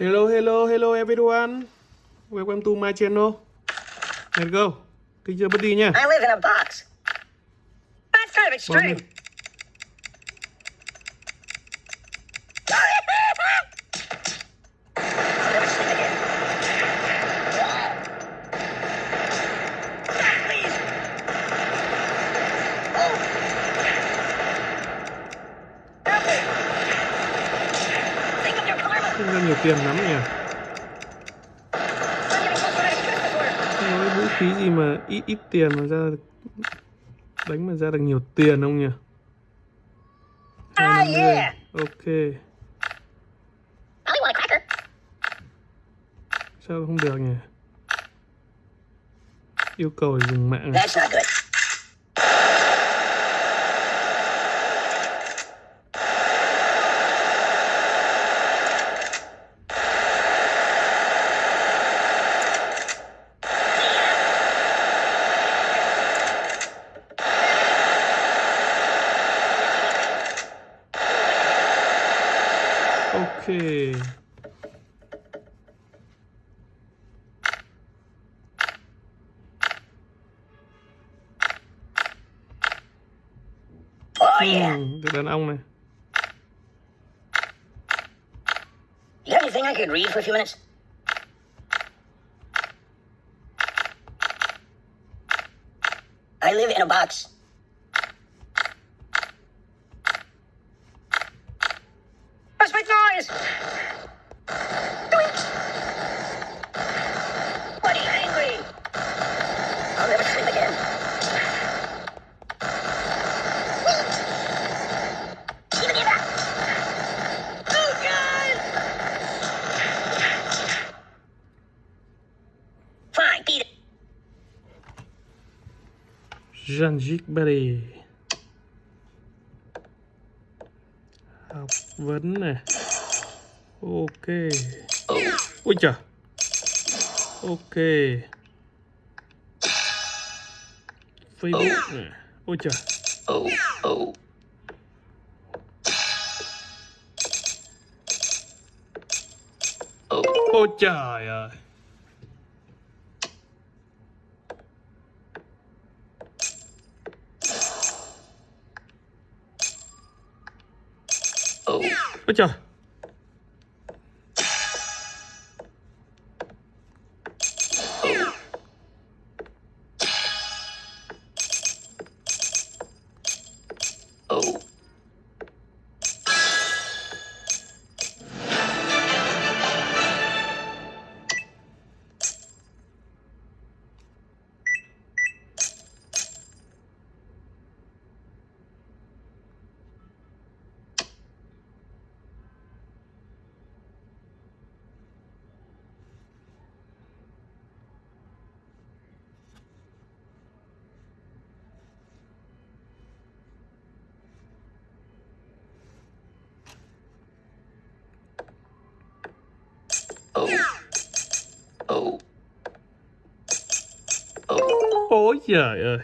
Hello, hello, hello everyone. Welcome to my channel. Let's go. Kích chưa bất đi nha. I live in a box. That's kind of extreme. Ít tiền mà ra đánh mà ra được nhiều tiền không nhỉ? 250. yeah. Ok. Sao không được nhỉ? Yêu cầu dùng mạng. à? That's not good. Ok. Oh, yeah. Được đàn ông này. You got anything I could read for a few minutes? I live in a box. Janjik Berry. Học vấn này. Ok. Ôi trời. Ok. Facebook này. Ôi trời. Ôi trời ơi. Oh. Ôi trời. Oh. Oh. Ôi trời ơi.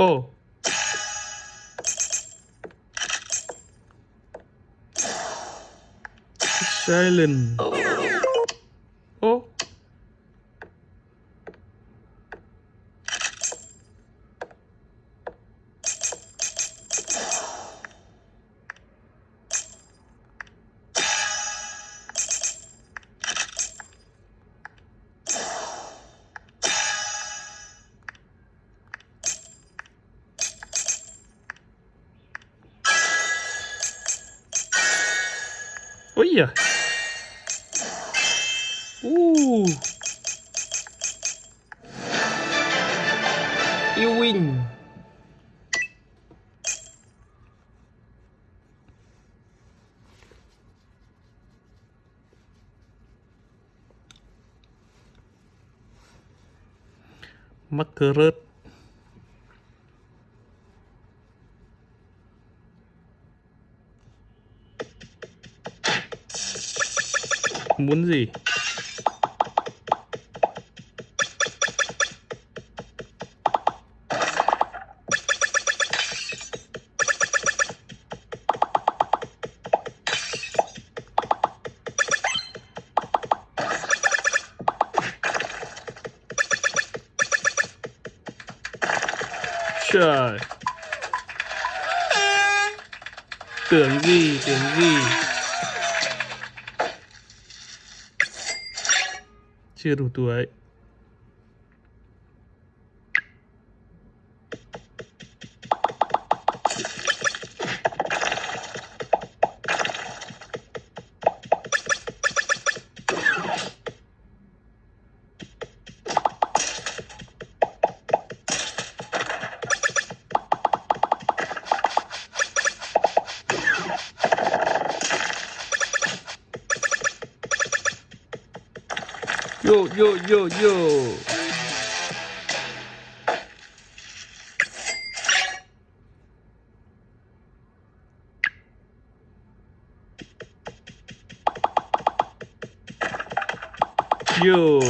Ồ. Silent. Ui giời Uh. You win. Mắc rớt. Muốn gì. チェルトは Yo.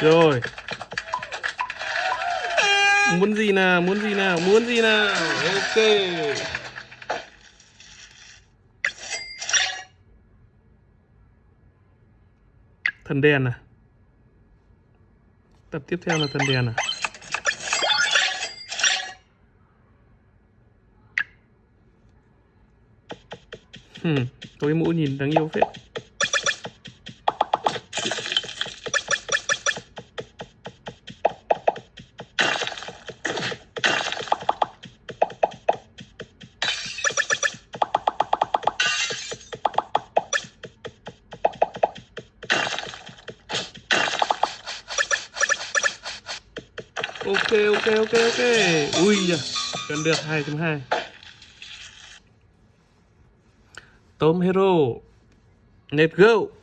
Rồi. Muốn gì nào, muốn gì nào, muốn gì nào. Ok. Thần đèn à? Tập tiếp theo là thần đèn à? Hmm, tối mũ nhìn đáng yêu phết. Ok ok ok ok. Ui da gần được 2.2 tôm hero let's go.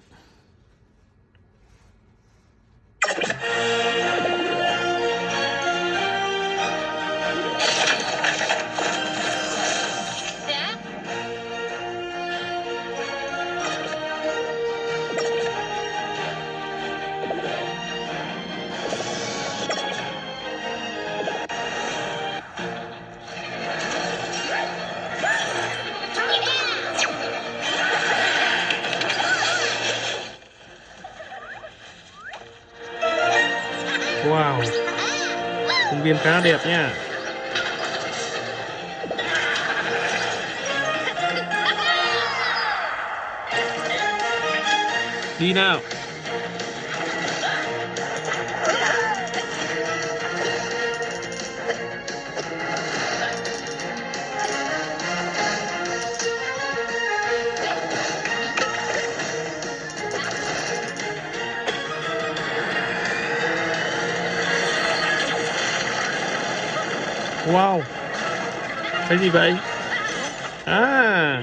Viên khá đẹp nha. Đi nào. Wow. Cái gì vậy? À.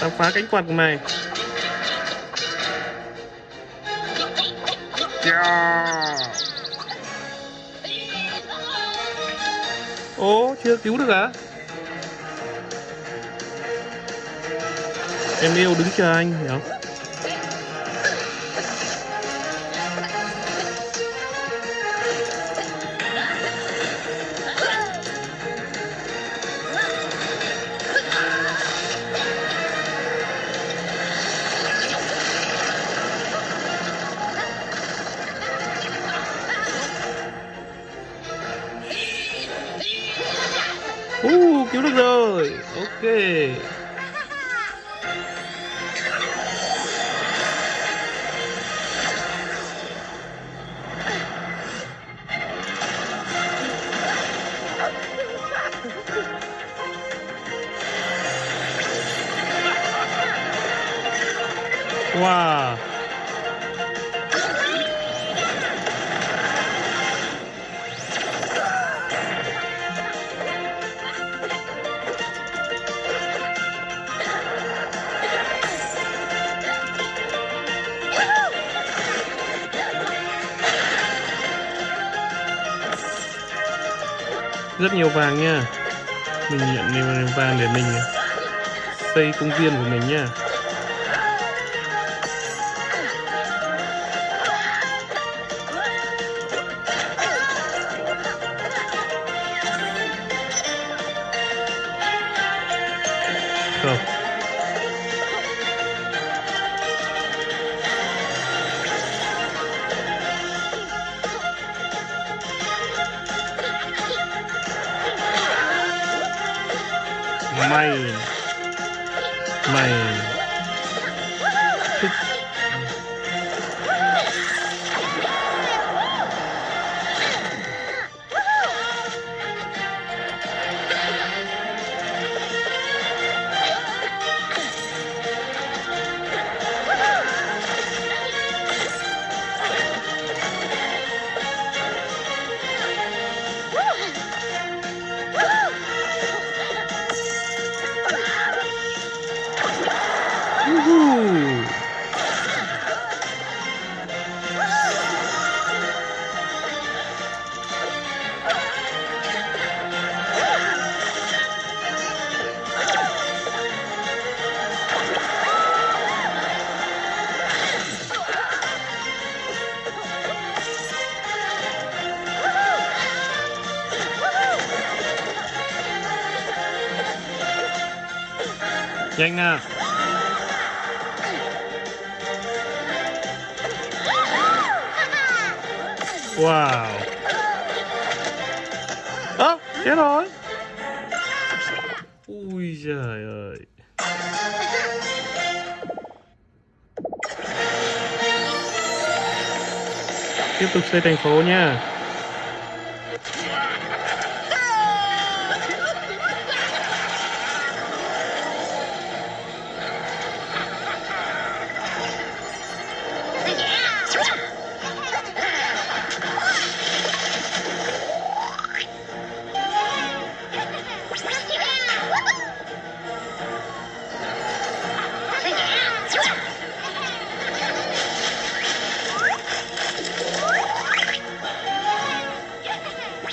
Tao phá cánh quạt của mày. Yeah. Ồ, chưa cứu được à Em yêu đứng chờ anh, hiểu không? Wow. Rất nhiều vàng nha. Mình nhận nhiều vàng để mình xây công viên của mình nha. Mày. Mày. Nhanh nào. Wow. Ơ, chết rồi. Ui trời ơi. Tiếp tục xây thành phố nha.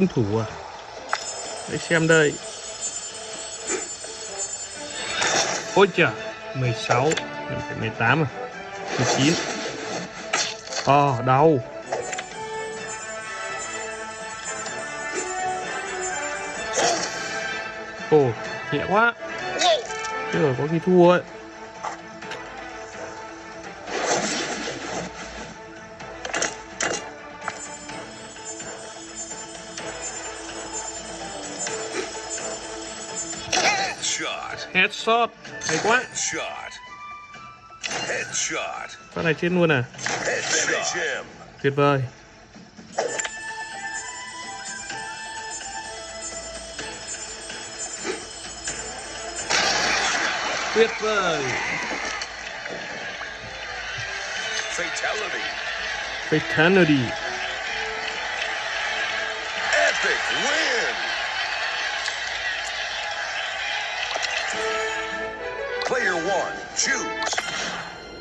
Cung thủ à. Để xem đây. Ôi chà 16 Mình phải 18 à. 19 Ờ đau. Ồ nhẹ quá. Chứ rồi có khi thua ấy Headshot. Headshot Hay quá Shot. Headshot. Phát này chết luôn à him. Tuyệt vời Tuyệt vời Fatality. Fatality Epic win.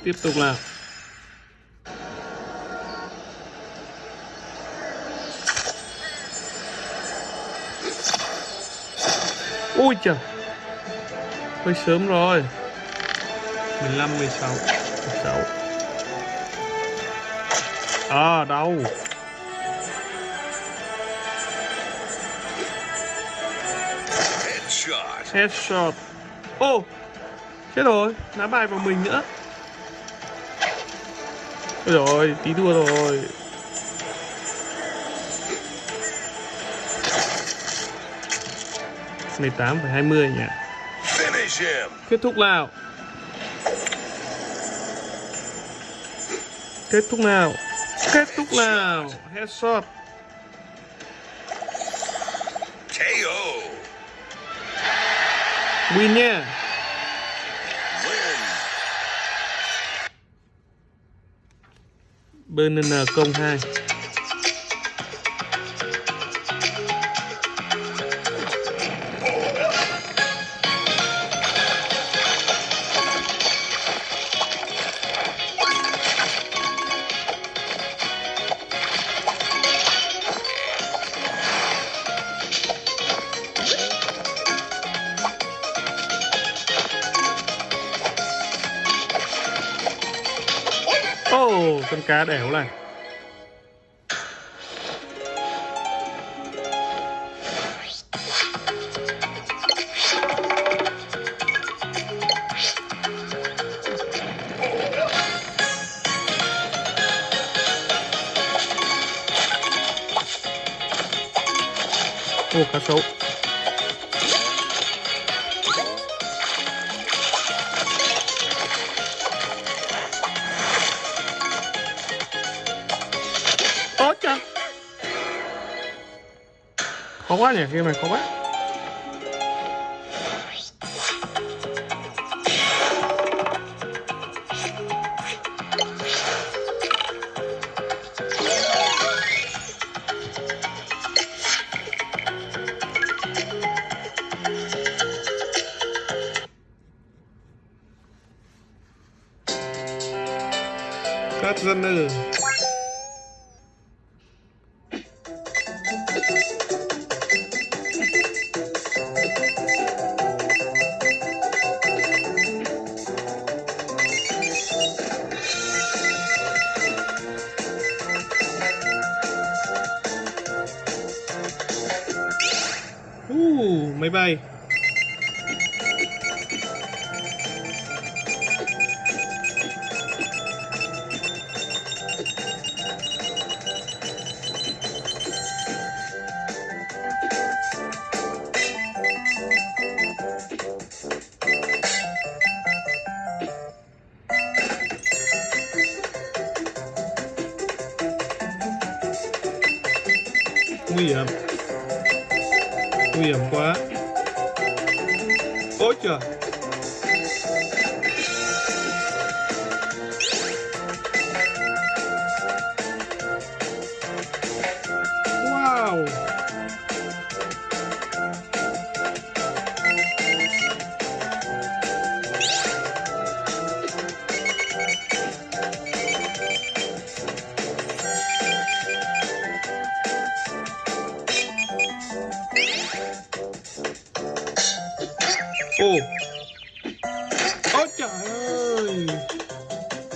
Tiếp tục nào. Ui trời hơi sớm rồi. 15 16 16 à đâu? Headshot. headshot. Ô chết rồi. Ná bài vào mình nữa. Ôi rồi tí đua rồi. mười tám phải hai mươi nhỉ? Finish him. kết thúc nào? Kết thúc nào? Kết thúc nào? Headshot KO. win nha BNN 02 cá đẻo này. Ô, cá sấu. Khó quá nhỉ, game máy bay. Ôi trời